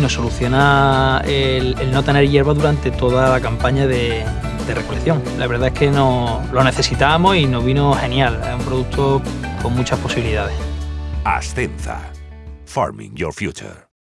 nos soluciona el, no tener hierba durante toda la campaña de, de recolección. La verdad es que no, lo necesitábamos y nos vino genial. Es un producto con muchas posibilidades. Ascenza. Farming Your Future.